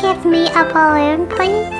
give me a balloon, please?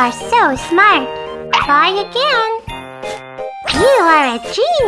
are so smart. Try again. You are a genius.